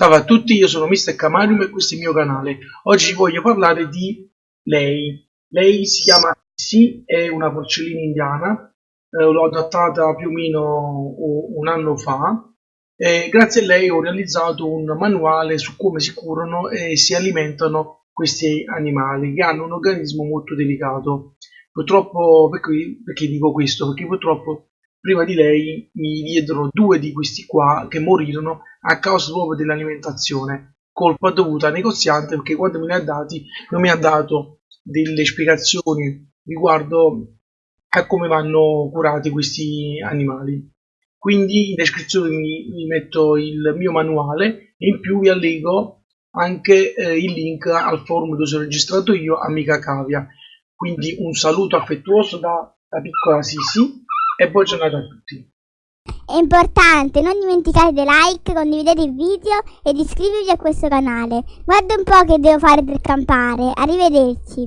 Salve a tutti, io sono Mr. Camarium e questo è il mio canale. Oggi voglio parlare di lei. Lei si chiama Sissy, è una porcellina indiana, eh, l'ho adattata più o meno un anno fa e grazie a lei ho realizzato un manuale su come si curano e si alimentano questi animali che hanno un organismo molto delicato. Purtroppo, perché, perché dico questo? Perché purtroppo prima di lei mi diedero due di questi qua che morirono a causa proprio dell'alimentazione, colpa dovuta al negoziante perché quando me li ha dati non mi ha dato delle spiegazioni riguardo a come vanno curati questi animali. Quindi in descrizione vi, vi metto il mio manuale e in più vi allego anche eh, il link al forum dove sono registrato io, Amica Cavia. Quindi un saluto affettuoso da, da piccola Sisi e buona giornata a tutti. È importante, non dimenticate di like, condividere il video ed iscrivervi a questo canale. Guarda un po' che devo fare per campare. Arrivederci.